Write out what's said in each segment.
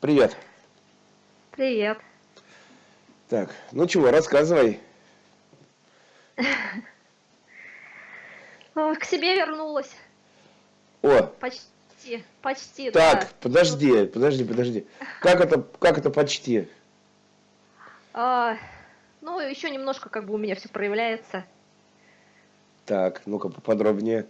Привет. Привет. Так, ну чего, рассказывай. К себе вернулась. О. Почти, почти, Так, да. подожди, подожди, подожди. Как это, как это почти? А, ну, еще немножко как бы у меня все проявляется. Так, ну-ка поподробнее.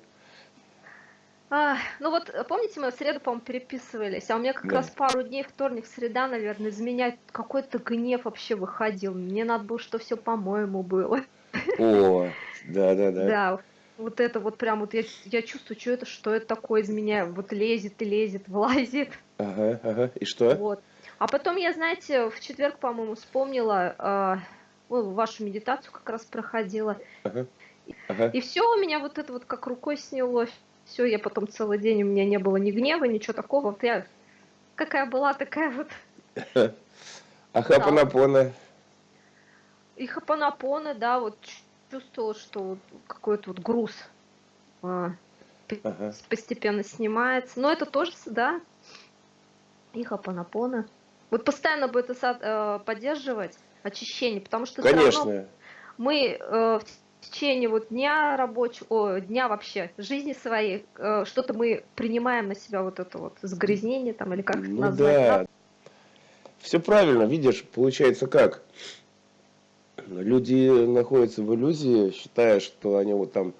А, ну вот, помните, мы в среду, по-моему, переписывались, а у меня как Да. раз пару дней, вторник, среда, наверное, из меня какой-то гнев вообще выходил. Мне надо было, что все по-моему было. О, да-да-да. Да, вот это вот прям вот я, я чувствую, что это, что это такое из меня вот лезет и лезет, влазит. Ага, ага. И что? Вот. А потом я, знаете, в четверг, по-моему, вспомнила, э, ну, вашу медитацию как раз проходила. Ага. Ага. И все у меня вот это вот как рукой сняло. Все, я потом целый день, у меня не было ни гнева, ничего такого. Вот я какая была, такая вот. А хапанапона? И хапанапона, да, вот чувствовала, что какой-то вот груз а, Ага. постепенно снимается. Но это тоже, да, и хапанапона. Вот постоянно бы это э, поддерживать, очищение, потому что Конечно. мы э, в течение вот дня рабочего, о, дня вообще, жизни своей, э, что-то мы принимаем на себя вот это вот загрязнение там, или как это Ну назвать. да. Все правильно, видишь, получается как? Люди находятся в иллюзии, считая, что они вот там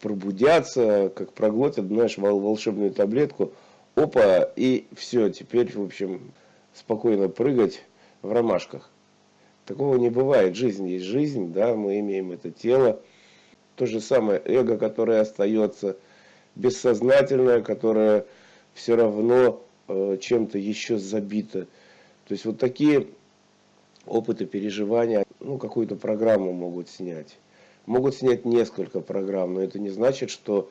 пробудятся, как проглотят, знаешь, вол- волшебную таблетку, опа, и все, теперь, в общем, спокойно прыгать в ромашках. Такого не бывает. Жизнь есть жизнь, да, мы имеем это тело. То же самое эго, которое остается бессознательное, которое все равно э, чем-то еще забито. То есть вот такие опыты, переживания, ну, какую-то программу могут снять. Могут снять несколько программ, но это не значит, что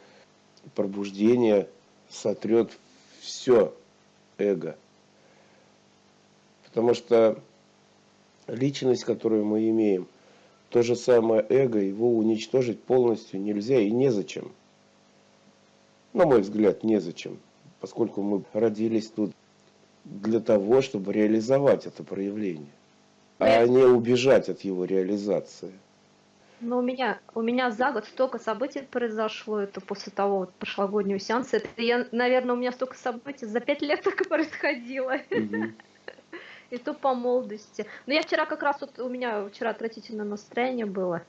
пробуждение сотрет все эго. Потому что личность, которую мы имеем, то же самое эго, его уничтожить полностью нельзя и незачем. На мой взгляд, незачем, поскольку мы родились тут для того, чтобы реализовать это проявление, а не убежать от его реализации. Но у меня, у меня за год столько событий произошло, это после того вот прошлогоднего сеанса. Это я, наверное, у меня столько событий за пять лет только происходило. Мгм. И то по молодости. Но я вчера как раз вот, у меня вчера отвратительное настроение было.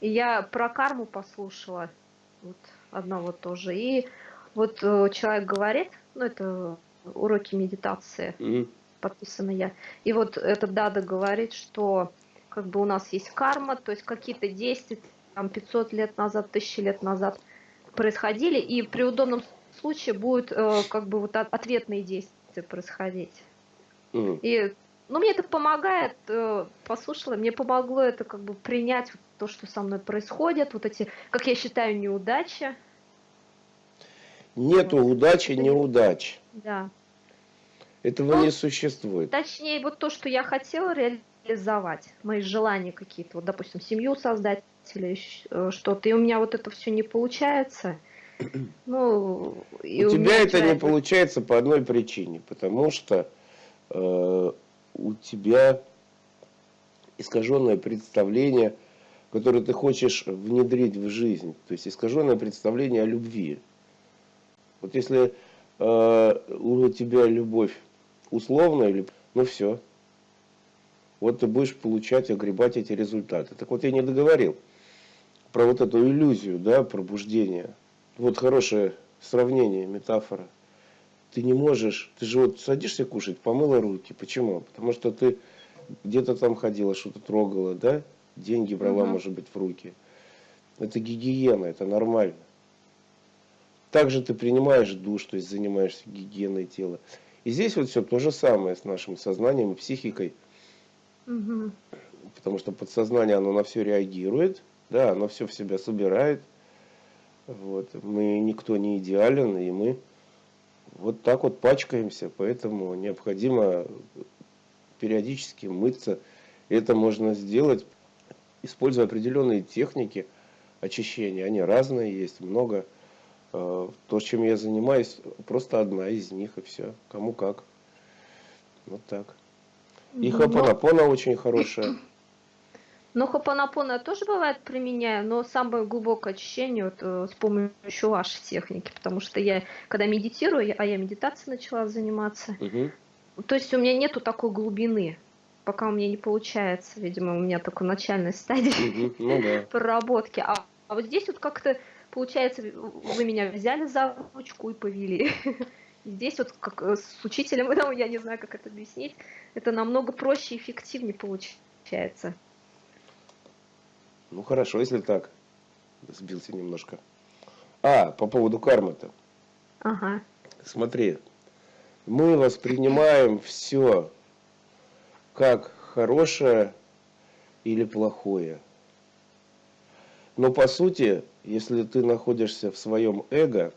И я про карму послушала. Вот одного тоже. И вот э, человек говорит, ну это уроки медитации, Мгм. подписана я. И вот этот Дада говорит, что как бы у нас есть карма, то есть какие-то действия там 500 лет назад, 1000 лет назад происходили, и при удобном случае будут э, как бы вот от- ответные действия происходить. Мгм. И ну, мне это помогает, э, послушала, мне помогло это как бы принять вот то, что со мной происходит, вот эти, как я считаю, неудачи. Нету удачи, Это не- неудач. Да. Этого Ну, не существует. Точнее, вот то, что я хотела реализовать, мои желания какие-то, вот, допустим, семью создать или э, что-то, и у меня вот это все не получается. Ну, и у тебя меня это не получается по одной причине, потому что у тебя искаженное представление, которое ты хочешь внедрить в жизнь, то есть искаженное представление о любви. Вот если э, у тебя любовь условная, ну все, вот ты будешь получать, огребать эти результаты. Так вот я не договорил про вот эту иллюзию, да, пробуждения. Вот хорошее сравнение, метафора. Ты не можешь, ты же вот садишься кушать, помыла руки. Почему? Потому что ты где-то там ходила, что-то трогала, да? Деньги брала, Мгм. может быть, в руки. Это гигиена, это нормально. Также ты принимаешь душ, то есть занимаешься гигиеной тела. И здесь вот все то же самое с нашим сознанием и психикой, Мгм. потому что подсознание, оно на все реагирует, да, оно все в себя собирает. Вот. Мы никто не идеален, и мы вот так вот пачкаемся, поэтому необходимо периодически мыться. Это можно сделать, используя определенные техники очищения. Они разные, есть много. Э, То, чем я занимаюсь, просто одна из них, и все. Кому как. Вот так. И ну, хапанапона очень хорошая. Ну, хапанапона тоже бывает применяю, но самое глубокое очищение вот, э, с помощью вашей техники, потому что я, когда медитирую, а я медитацией начала заниматься, угу. то есть у меня нету такой глубины, пока у меня не получается, видимо, у меня только начальная стадия угу. ну, да. проработки. А, а вот здесь вот как-то, получается, вы меня взяли за ручку и повели. Здесь вот как э, с учителем, я не знаю, как это объяснить, это намного проще и эффективнее получается. Ну хорошо, если так. Сбился немножко. А, по поводу кармы-то. Ага. Смотри, мы воспринимаем все как хорошее или плохое. Но по сути, если ты находишься в своем эго,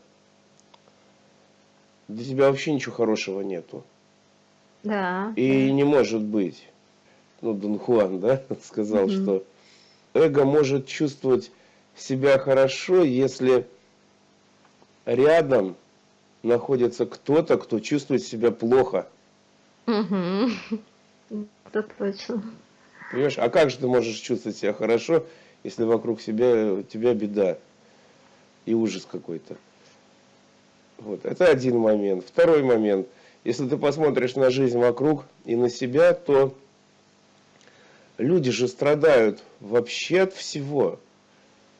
для тебя вообще ничего хорошего нету. Да. И не может быть. Ну, Дон Хуан, да, сказал, угу. что эго может чувствовать себя хорошо, если рядом находится кто-то, кто чувствует себя плохо. Угу. Это точно. Понимаешь, а как же ты можешь чувствовать себя хорошо, если вокруг себя, тебя беда и ужас какой-то? Вот, это один момент. Второй момент. Если ты посмотришь на жизнь вокруг и на себя, то люди же страдают вообще от всего.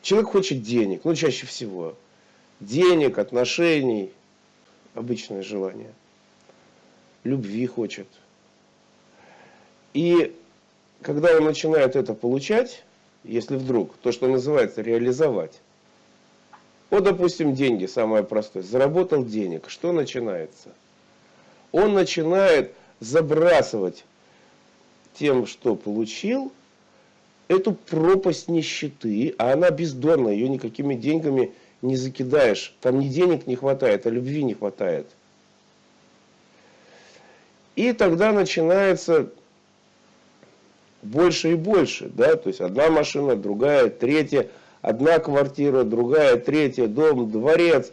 Человек хочет денег, ну чаще всего. Денег, отношений, обычное желание. Любви хочет. И когда он начинает это получать, если вдруг, то, что называется реализовать, вот, допустим, деньги, самое простое, заработал денег, что начинается? Он начинает забрасывать тем, что получил, эту пропасть нищеты, а она бездонная, ее никакими деньгами не закидаешь. Там ни денег не хватает, а любви не хватает. И тогда начинается больше и больше, да, то есть одна машина, другая, третья, одна квартира, другая, третья, дом, дворец.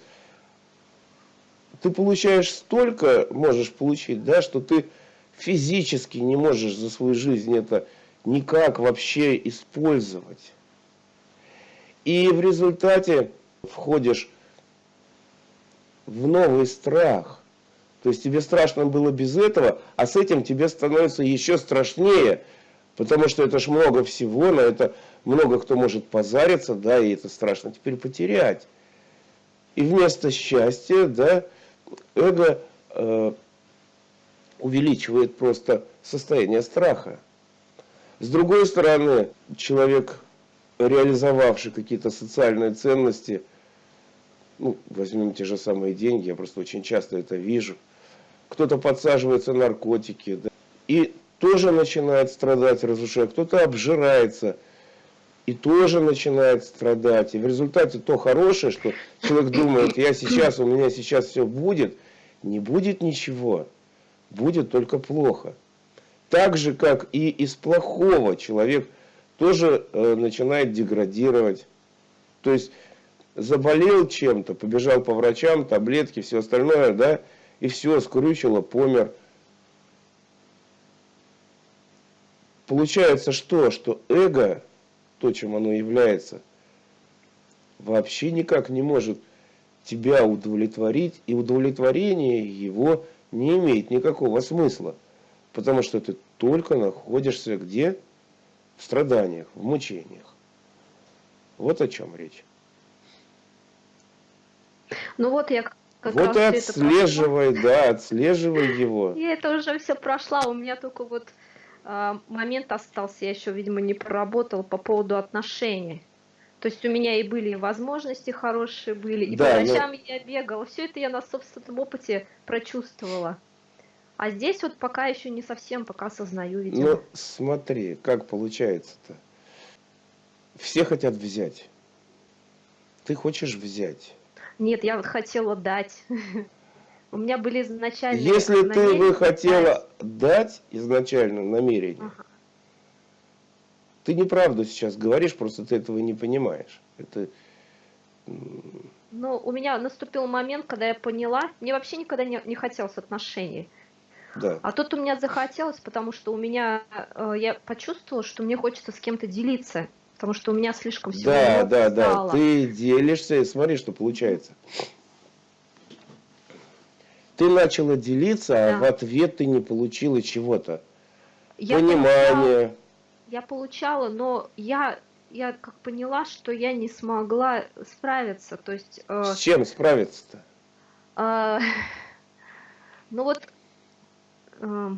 Ты получаешь столько, можешь получить, да, что ты физически не можешь за свою жизнь это никак вообще использовать. И в результате входишь в новый страх. То есть тебе страшно было без этого, а с этим тебе становится еще страшнее, потому что это ж много всего, на это много кто может позариться, да, и это страшно теперь потерять. И вместо счастья, да, эго э, увеличивает просто состояние страха. С другой стороны, человек, реализовавший какие-то социальные ценности, ну, возьмем те же самые деньги, я просто очень часто это вижу, кто-то подсаживается на наркотики, да, и тоже начинает страдать, разрушая, кто-то обжирается, и тоже начинает страдать. И в результате то хорошее, что человек думает, я сейчас, у меня сейчас все будет, не будет ничего будет только плохо. Так же, как и из плохого человек тоже э, начинает деградировать. То есть заболел чем-то, побежал по врачам, таблетки, все остальное, да, и все, скрючило, помер. Получается что? Что эго, то, чем оно является, вообще никак не может тебя удовлетворить, и удовлетворение его не имеет никакого смысла. Потому что ты только находишься где? В страданиях, в мучениях. Вот о чем речь. Ну вот я как вот и отслеживай, да, отслеживай его. Я это уже все прошла, у меня только вот э, момент остался, я еще, видимо, не проработал по поводу отношений. То есть у меня и были возможности хорошие были, и да, по ночам но... я бегала. Все это я на собственном опыте прочувствовала. А здесь вот пока еще не совсем, пока осознаю, видимо. Ну, смотри, как получается-то. Все хотят взять. Ты хочешь взять. Нет, я вот хотела дать. У меня были изначально Если ты бы хотела дать изначально намерение, ага. Ты неправду сейчас говоришь, просто ты этого не понимаешь. Это... Ну, у меня наступил момент, когда я поняла, мне вообще никогда не, не хотелось отношений. Да. А тут у меня захотелось, потому что у меня, э, я почувствовала, что мне хочется с кем-то делиться, потому что у меня слишком всего Да, да, да. стало. Ты делишься, и смотри, что получается. Ты начала делиться, а Да. в ответ ты не получила чего-то. Я Понимание. Я получала, но я, я как поняла, что я не смогла справиться. То есть, э, С чем справиться-то? э, ну вот, э,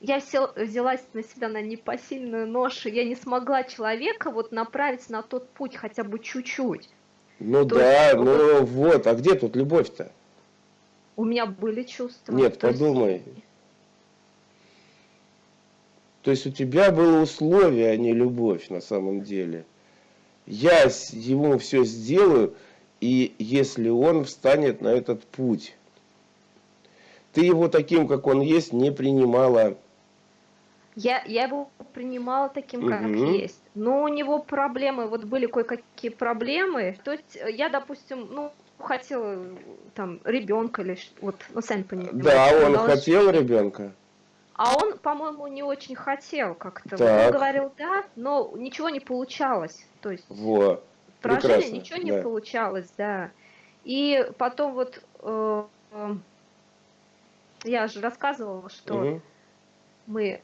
я сел- взялась на себя на непосильную ношу, я не смогла человека вот направить на тот путь хотя бы чуть-чуть. Ну То да, есть, ну вот, а где тут любовь-то? У меня были чувства. Нет, то есть- подумай. То есть у тебя было условие, а не любовь на самом деле. Я ему все сделаю, и если он встанет на этот путь. Ты его таким, как он есть, не принимала. Я, я его принимала таким, как Мгм. есть. Но у него проблемы, вот были кое-какие проблемы. То есть э, я, допустим, ну, хотела э, там ребенка или ш- вот, ну, сами понимаете. Да, он хотел ребенка. А он, по-моему, не очень хотел как-то. Он говорил да, но ничего не получалось. То есть Во. поражение Прекрасно, ничего не да. получалось, да. И потом вот э, э, я же рассказывала, что Мгм. мы...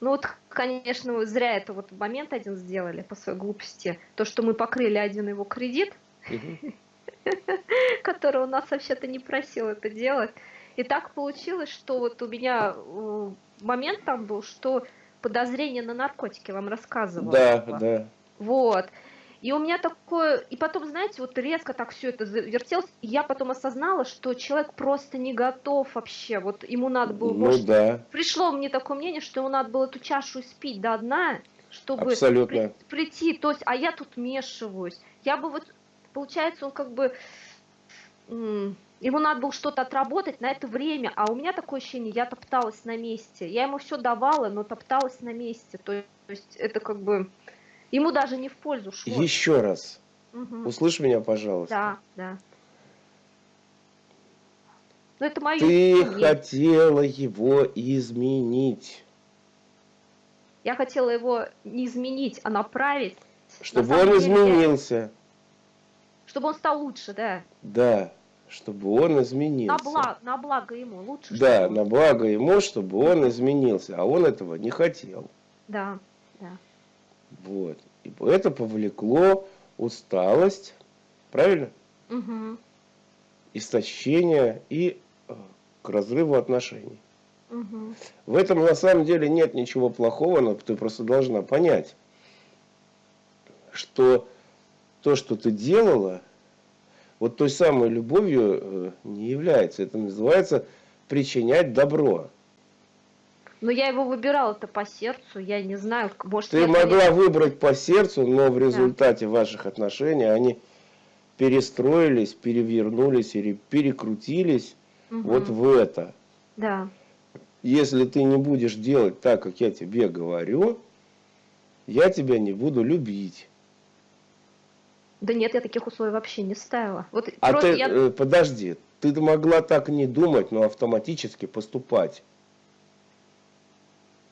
Ну вот, конечно, зря это вот момент один сделали по своей глупости. То, что мы покрыли один его кредит, который у нас вообще-то не просил это делать. И так получилось, что вот у меня э, момент там был, что подозрение на наркотики вам рассказывала. Да, да. Вот. И у меня такое, и потом, знаете, вот резко так все это завертелось, и я потом осознала, что человек просто не готов вообще, вот ему надо было, Ну может, да, пришло мне такое мнение, что ему надо было эту чашу испить до дна, чтобы абсолютно. при- прийти, то есть, а я тут вмешиваюсь. Я бы вот, получается, он как бы, ему надо было что-то отработать на это время, а у меня такое ощущение, я топталась на месте. Я ему все давала, но топталась на месте. То есть это как бы ему даже не в пользу шло. Еще раз. Мгм. Услышь меня, пожалуйста. Да, да. Но это мое Ты мнение. хотела его изменить, Я хотела его не изменить, а направить, чтобы самом он деле изменился. чтобы он стал лучше, да. Да, чтобы он изменился. На благо, на благо ему лучше. Да, на благо ему, чтобы он изменился, а он этого не хотел. Да, да. Вот. И это повлекло усталость, правильно? Мгм, Истощение и э, к разрыву отношений. мгм. В этом на самом деле нет ничего плохого, но ты просто должна понять, что то, что ты делала, вот той самой любовью э, не является. Это называется причинять добро. Но я его выбирала-то по сердцу, я не знаю, может, Ты могла конечно, выбрать по сердцу, но в результате ваших отношений они перестроились, перевернулись или перекрутились мгм, вот в это. Да, Если ты не будешь делать так, как я тебе говорю, я тебя не буду любить. Да нет, я таких условий вообще не ставила. Вот А ты, я, э, подожди, ты могла так не думать, но автоматически поступать.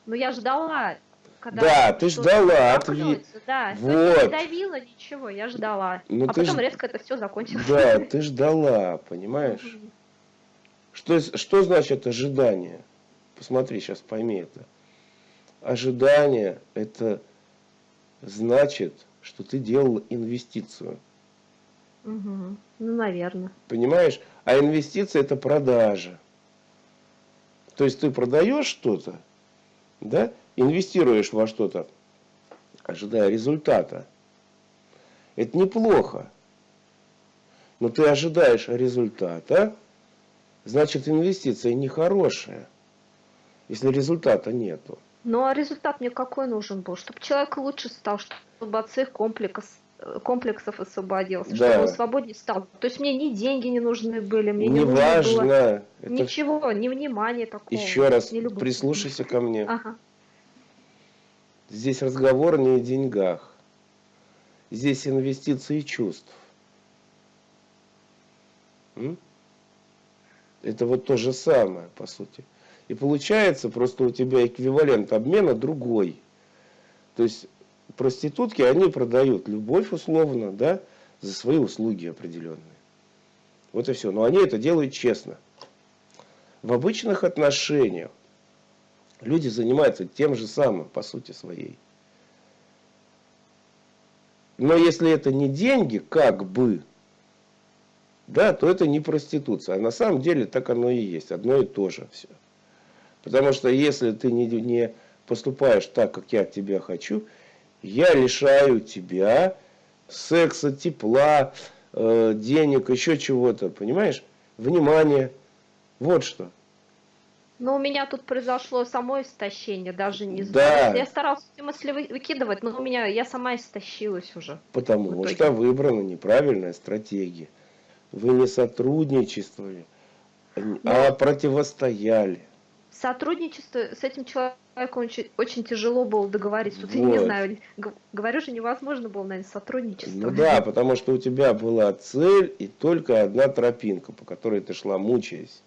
ну я ждала, когда Да, ты ждала ответ. Да, Вот. не давила ничего, я ждала. Ну, а потом ж- резко это все закончилось. Да, ты ждала, понимаешь? Что, что значит ожидание? Посмотри, сейчас пойми это. Ожидание – это значит, что ты делал инвестицию. Мгм. Ну, наверное. Понимаешь? А инвестиция – это продажа. То есть ты продаешь что-то, да, инвестируешь во что-то, ожидая результата. Это неплохо. Но ты ожидаешь результата, значит инвестиция нехорошая, если результата нету. Ну, а результат мне какой нужен был? Чтобы человек лучше стал, чтобы от своих комплексов, комплексов освободился, Да. чтобы он свободнее стал. То есть мне ни деньги не нужны были, мне не нужно Неважно. было Это ничего, ни внимания такого. еще раз прислушайся ко мне. Ага. Здесь разговор не о деньгах. Здесь инвестиции чувств. М? Это вот то же самое, по сути. И получается, просто у тебя эквивалент обмена другой. То есть проститутки, они продают любовь условно, да, за свои услуги определенные. Вот и все. Но они это делают честно. В обычных отношениях люди занимаются тем же самым, по сути своей. Но если это не деньги, как бы, да, то это не проституция. А на самом деле так оно и есть. Одно и то же все. Потому что если ты не, не поступаешь так, как я тебя хочу, я лишаю тебя секса, тепла, э, денег, еще чего-то, понимаешь? Внимание. Вот что. Но у меня тут произошло само истощение, даже не знаю. Да. Я старался эти мысли выкидывать, но у меня я сама истощилась уже. Потому что выбрана неправильная стратегия. Вы не сотрудничествовали, но... а противостояли. Сотрудничество с этим человеком очень, очень тяжело было договориться. Тут вот. я не знаю, говорю же, невозможно было, наверное, сотрудничество. Ну да, потому что у тебя была цель и только одна тропинка, по которой ты шла, мучаясь.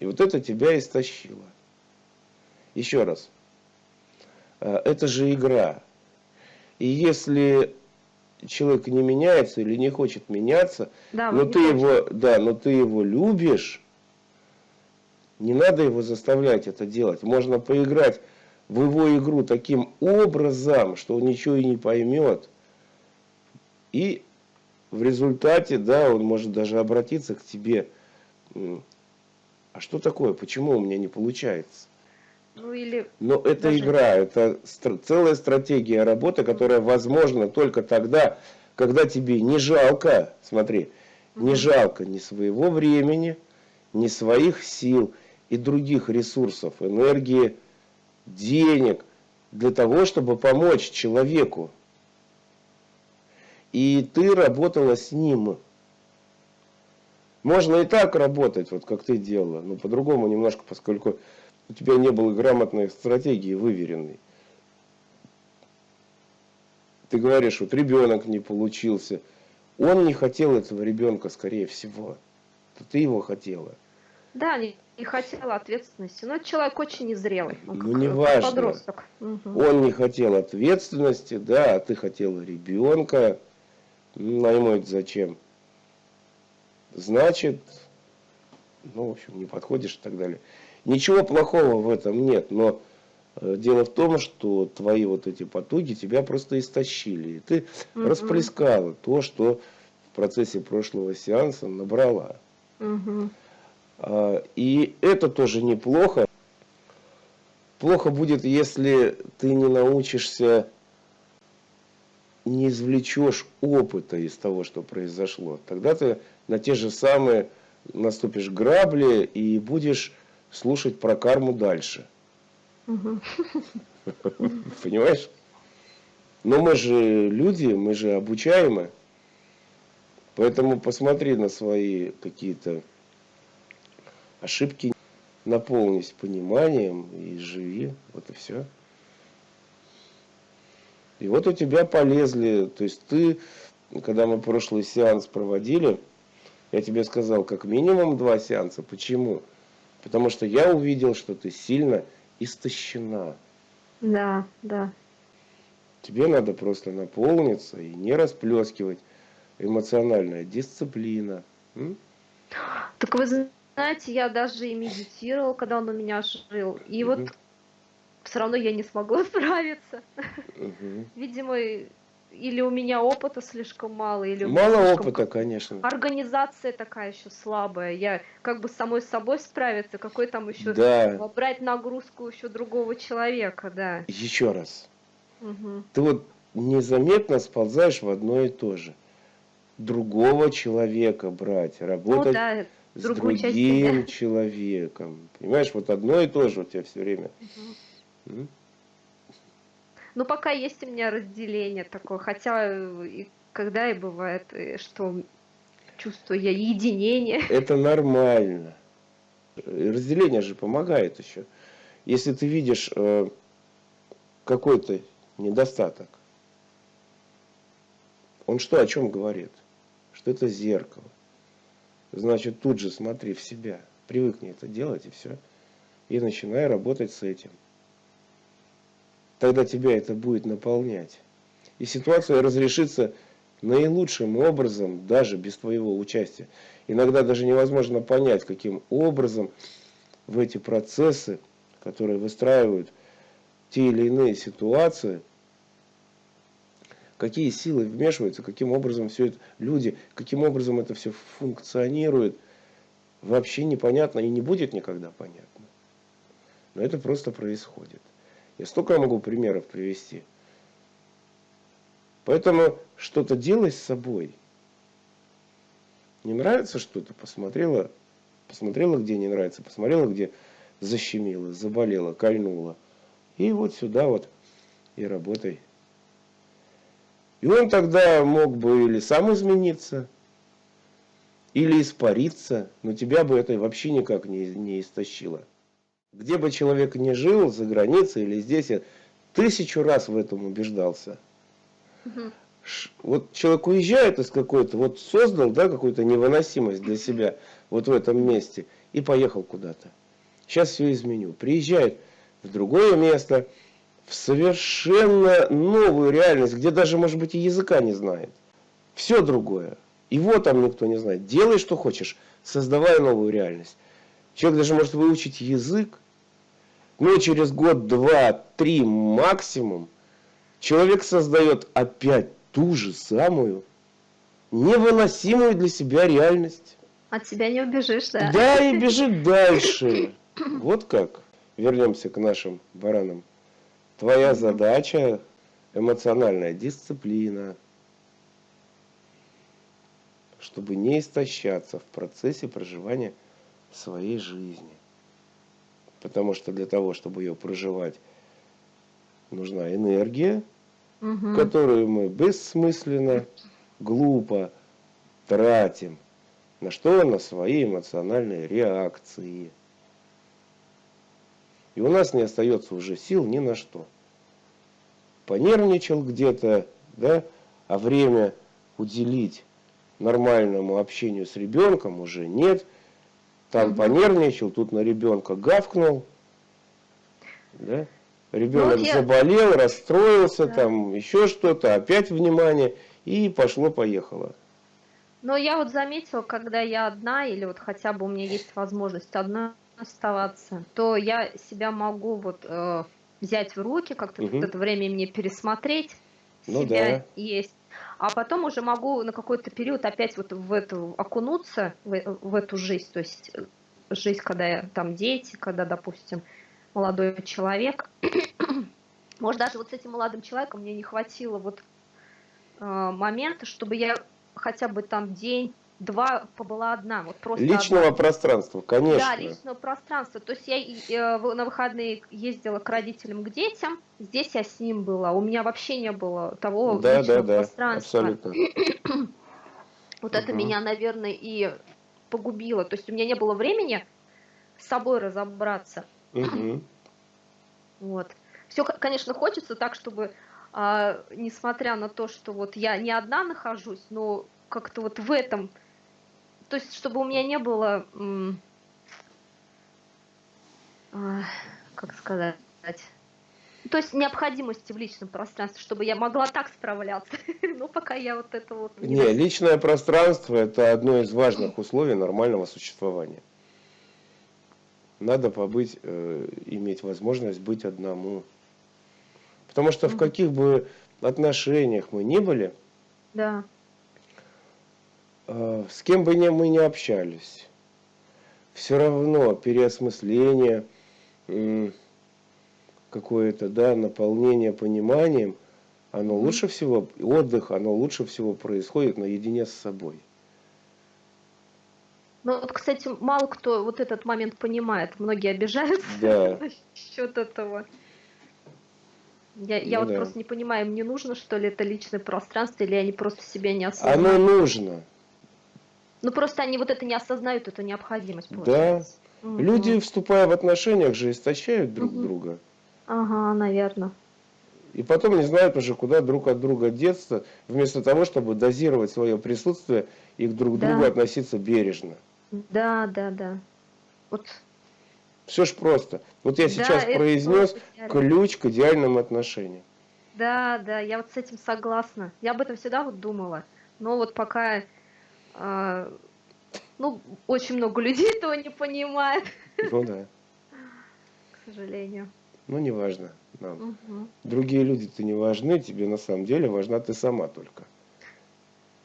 И вот это тебя истощило. Еще раз. А, это же игра. И если человек не меняется или не хочет меняться, да, но ты его, да, но ты его любишь, не надо его заставлять это делать. Можно поиграть в его игру таким образом, что он ничего и не поймет. И в результате, да, он может даже обратиться к тебе а что такое, почему у меня не получается? Ну или... Но это даже... игра, это целая стратегия работы, которая возможна только тогда, когда тебе не жалко, смотри, не жалко ни своего времени, ни своих сил и других ресурсов, энергии, денег, для того, чтобы помочь человеку. И ты работала с ним. Можно и так работать, вот как ты делала, но по-другому немножко, поскольку у тебя не было грамотной стратегии выверенной. Ты говоришь, вот ребенок не получился. Он не хотел этого ребенка, скорее всего. Ты его хотела. Да, не, не хотела ответственности. Но человек очень незрелый. Он ну, не важно. Подросток. Угу. Он не хотел ответственности, да, а ты хотела ребенка. Ну, а ему это зачем? значит, ну, в общем, не подходишь и так далее. Ничего плохого в этом нет, но э, дело в том, что твои вот эти потуги тебя просто истощили. И ты угу. расплескала то, что в процессе прошлого сеанса набрала. Угу. И это тоже неплохо. Плохо будет, если ты не научишься не извлечешь опыта из того, что произошло, тогда ты на те же самые наступишь грабли и будешь слушать про карму дальше. Понимаешь? Но мы же люди, мы же обучаемы. Поэтому посмотри на свои какие-то ошибки, наполнись пониманием и живи. Вот и все. И вот у тебя полезли, то есть ты, когда мы прошлый сеанс проводили, я тебе сказал, как минимум два сеанса. Почему? Потому что я увидел, что ты сильно истощена. Да, да. Тебе надо просто наполниться и не расплескивать. Эмоциональная дисциплина. М? Так вы знаете, я даже и медитировал, когда он у меня жил. И угу. вот все равно я не смогла справиться. Угу. Видимо, или у меня опыта слишком мало, или мало слишком... опыта, конечно. Организация такая еще слабая. Я как бы самой собой справиться, какой там еще да. брать нагрузку еще другого человека, да. Еще раз. Угу. Ты вот незаметно сползаешь в одно и то же. Другого человека брать, работать ну, да, с другим человеком. Понимаешь, вот одно и то же у тебя все время. Угу. Ну, пока есть у меня разделение такое, хотя и когда и бывает, что чувствую я единение. Это нормально. Разделение же помогает еще. Если ты видишь э, какой-то недостаток, он что, о чем говорит? Что это зеркало. Значит тут же смотри в себя, привыкни это делать и все. И начинай работать с этим. Тогда тебя это будет наполнять. И ситуация разрешится наилучшим образом, даже без твоего участия. Иногда даже невозможно понять, каким образом в эти процессы, которые выстраивают те или иные ситуации, какие силы вмешиваются, каким образом все это, люди, каким образом это все функционирует, вообще непонятно и не будет никогда понятно. Но это просто происходит. Я столько могу примеров привести. Поэтому что-то делай с собой. Не нравится что-то, посмотрела, посмотрела, где не нравится, посмотрела, где защемило, заболело, кольнуло. И вот сюда вот и работай. И он тогда мог бы или сам измениться, или испариться, но тебя бы это вообще никак не, не истощило. Где бы человек ни жил, за границей или здесь, я тысячу раз в этом убеждался. Угу. Вот человек уезжает из какой-то, вот создал да, какую-то невыносимость для себя вот в этом месте и поехал куда-то. Сейчас все изменю. Приезжает в другое место, в совершенно новую реальность, где даже, может быть, и языка не знает. Все другое. Его там никто не знает. Делай, что хочешь, создавай новую реальность. Человек даже может выучить язык, но через год, два, три максимум человек создает опять ту же самую невыносимую для себя реальность. От себя не убежишь, да? Да, и бежит дальше. Вот как. Вернемся к нашим баранам. Твоя задача эмоциональная дисциплина, чтобы не истощаться в процессе проживания своей жизни. Потому что для того, чтобы ее проживать, нужна энергия, угу. которую мы бессмысленно, глупо тратим. На что? На свои эмоциональные реакции. И у нас не остается уже сил ни на что. Понервничал где-то, да, а время уделить нормальному общению с ребенком уже нет. Там угу. понервничал, тут на ребенка гавкнул. Да? Ребенок ну, я... заболел, расстроился, да. там еще что-то, опять внимание, и пошло-поехало. Но я вот заметила, когда я одна, или вот хотя бы у меня есть возможность одна оставаться, то я себя могу вот э, взять в руки, как-то угу. это время мне пересмотреть, ну, себя да. есть. А потом уже могу на какой-то период опять вот в эту окунуться, в, в эту жизнь, то есть э, жизнь, когда я, там дети, когда, допустим, молодой человек. Может, даже вот с этим молодым человеком мне не хватило вот э, момента, чтобы я хотя бы там день два побыла одна. Вот просто личного одна. пространства, конечно. Да, личного пространства. То есть я э, на выходные ездила к родителям, к детям, здесь я с ним была. У меня вообще не было того да, личного да, да, пространства. Абсолютно. вот угу. это меня, наверное, и погубило. То есть у меня не было времени с собой разобраться. Угу. Вот. Все, конечно, хочется так, чтобы, а, несмотря на то, что вот я не одна нахожусь, но как-то вот в этом то есть, чтобы у меня не было, а, как сказать, то есть необходимости в личном пространстве, чтобы я могла так справляться. Ну, пока я вот это вот... Не, не личное пространство – это одно из важных условий нормального существования. Надо побыть, э, иметь возможность быть одному. Потому что в каких бы отношениях мы ни были, да. Э, с кем бы мы ни общались, все равно переосмысление, какое-то да, наполнение пониманием, оно лучше всего, отдых, оно лучше всего происходит наедине с собой. Ну вот, кстати, мало кто вот этот момент понимает, многие обижаются да. насчет этого. Я, я ну, вот да. просто не понимаю, мне нужно, что ли, это личное пространство, или они просто себя не осознают? Оно нужно. Ну просто они вот это не осознают, эту необходимость. Получается. Да. Угу. Люди, вступая в отношениях, же истощают друг угу. друга. Ага, наверное. И потом не знают уже, куда друг от друга деться, вместо того, чтобы дозировать свое присутствие и друг к другу Да. относиться бережно. Да, да, да. Вот, Все ж просто. Вот я да, сейчас произнес ключ к идеальным отношениям. Да, да, я вот с этим согласна. Я об этом всегда вот думала. Но вот пока, ну, очень много людей этого не понимает, Ну да. к сожалению. Ну, неважно нам. Мгм. Другие люди-то не важны, тебе на самом деле важна ты сама только.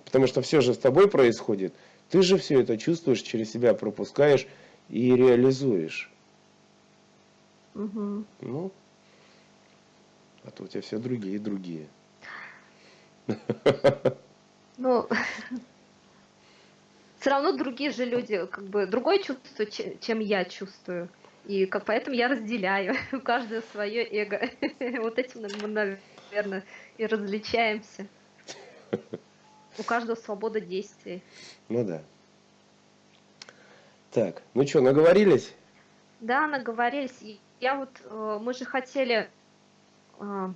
Потому что все же с тобой происходит, ты же все это чувствуешь, через себя пропускаешь и реализуешь. Мгм. Ну, а то у тебя все другие, другие. Ну, все равно другие же люди, как бы другое чувство, че- чем я чувствую. И как поэтому я разделяю у каждого свое эго. Вот этим мы, наверное, и различаемся. У каждого свобода действий. Ну да. Так, ну что, наговорились? Да, наговорились. Я вот, э, мы же хотели э,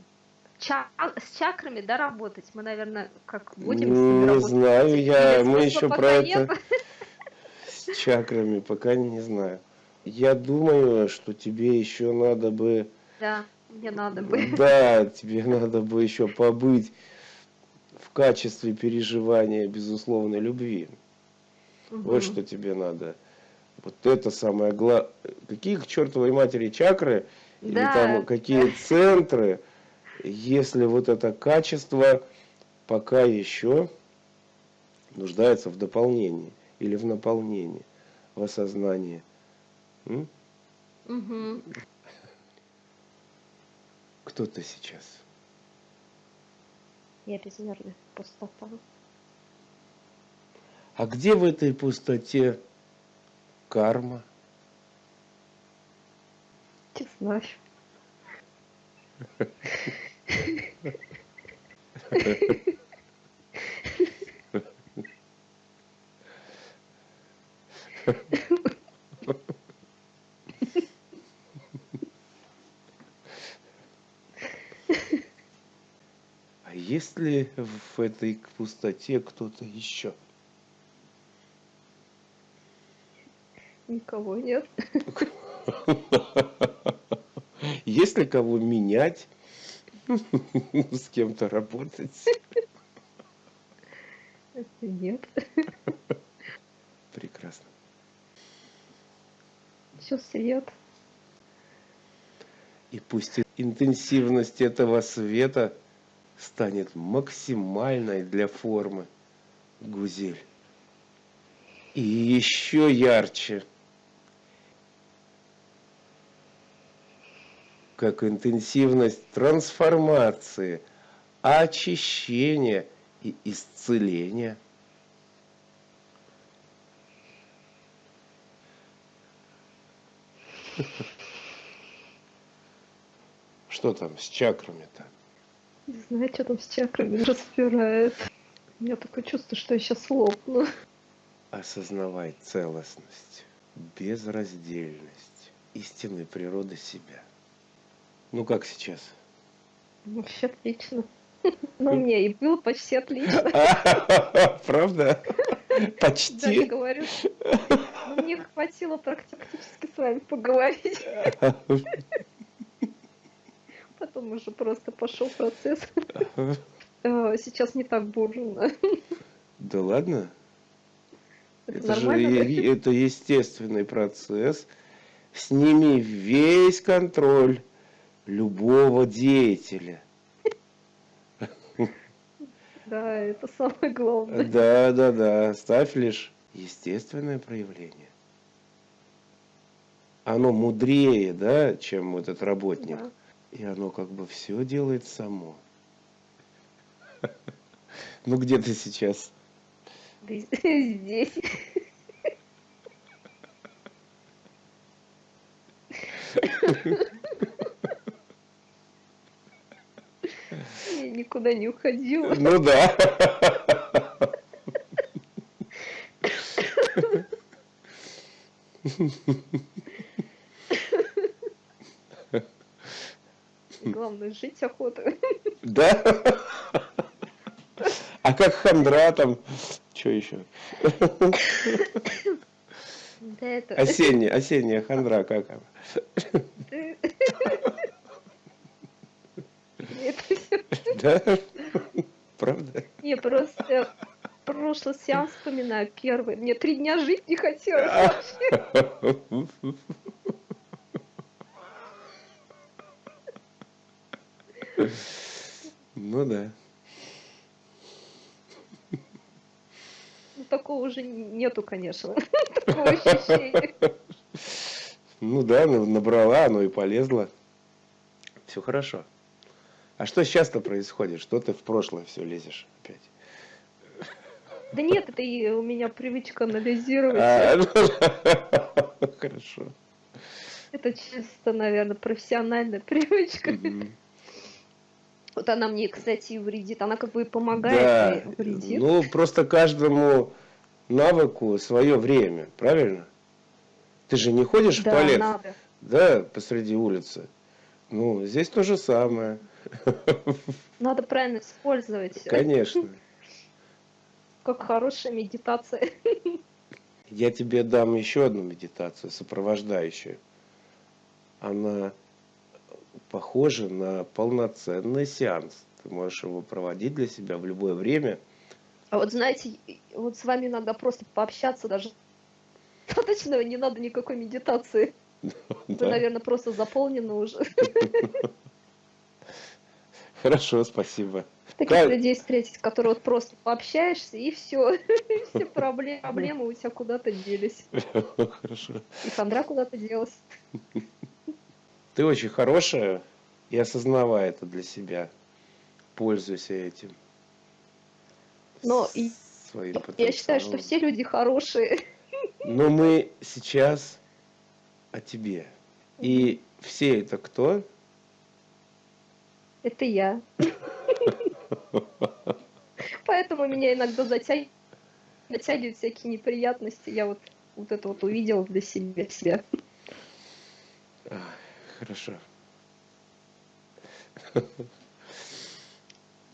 ча- с чакрами, да, работать. Мы, наверное, как будем с ними Не работать? знаю, я, Или мы еще про нет? это с чакрами пока не знаю. Я думаю, что тебе еще надо бы, Да, мне надо бы. да, тебе надо бы еще побыть в качестве переживания безусловной любви. Вот Мгм. что тебе надо. Вот это самое главное. Какие к чертовой матери чакры или Да, там какие центры, если вот это качество пока еще нуждается в дополнении или в наполнении, в осознании. М? Мгм. Кто ты сейчас? Я безмерная пустота. А где в этой пустоте карма? Не знаю. А есть ли в этой пустоте кто-то еще? Никого нет. Есть ли кого менять? С кем-то работать? Нет. Прекрасно. Все свет. И пусть интенсивность этого света станет максимальной для формы гузель. И еще ярче, как интенсивность трансформации, очищения и исцеления. Что там с чакрами-то? Не знаю, что там с чакрами разбирает. У меня такое чувство, что я сейчас лопну. Осознавай целостность, безраздельность истинной природы себя. Ну как сейчас? Вообще отлично. Ну, мне и было почти отлично. Правда? Да, Почти. говорю. Ну, Мне хватило практически с вами поговорить. Потом уже просто пошел процесс. Э, Сейчас не так бурно. Да ладно? Это Это же да? это естественный процесс. Сними весь контроль любого деятеля. Да, это самое главное. Да, да, да. Ставь лишь естественное проявление. Оно мудрее, да, чем этот работник. Да. И оно как бы все делает само. Ну где ты сейчас? Здесь. Я никуда не уходила. Ну да. Главное, жить охота. Да? А как хандра там? Что еще? Да это... Осенняя, осенняя хандра как она? Это. Да? Правда? Не, просто прошлый сеанс вспоминаю, первый. Мне три дня жить не хотелось вообще. Ну да. Ну, такого уже нету, конечно. Такого ощущения. Ну да, ну, набрала, оно и полезло. Все хорошо. А что сейчас-то происходит? Что ты в прошлое все лезешь опять? Да нет, это и у меня привычка анализировать. А, ну, Хорошо. Это чисто, наверное, профессиональная привычка. Вот она мне, кстати, и вредит. Она как бы и помогает, Да, и вредит. ну просто каждому навыку свое время, правильно? Ты же не ходишь в да, туалет, надо. да, посреди улицы. Ну, здесь то же самое, Надо правильно использовать. конечно. Как хорошая медитация. Я тебе дам еще одну медитацию, сопровождающую. Она похожа на полноценный сеанс. Ты можешь его проводить для себя в любое время. А вот знаете, вот с вами иногда просто пообщаться даже достаточно, не надо никакой медитации. Вы, Да? наверное, просто заполнены уже. Хорошо, спасибо. Таких Как- людей встретить, которые вот просто пообщаешься, и все. Все проблемы, проблемы у тебя куда-то делись. Хорошо. И хандра куда-то делась. Ты очень хорошая и осознавай это для себя. Пользуйся этим. Но и Своим я считаю, что все люди хорошие. Но мы сейчас о тебе. И все это кто? Это я. Поэтому меня иногда затягивают, всякие неприятности. Я вот вот это вот увидела для себя. себя. А, Хорошо.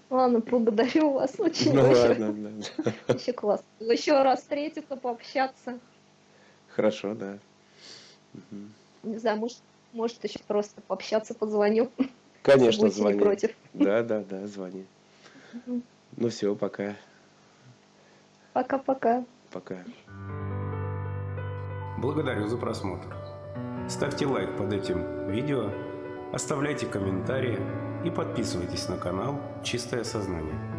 Ладно, благодарю вас очень Ну большое. ладно, да. Вообще классно. Еще раз встретиться, пообщаться. Хорошо, да. Мгм. Не знаю, может, может еще просто пообщаться, позвоню. Конечно, звони. против. Да, да, да, звони. Мгм. Ну все, пока. Пока-пока. Пока. Благодарю за просмотр. Ставьте лайк под этим видео, оставляйте комментарии и подписывайтесь на канал «Чистое сознание».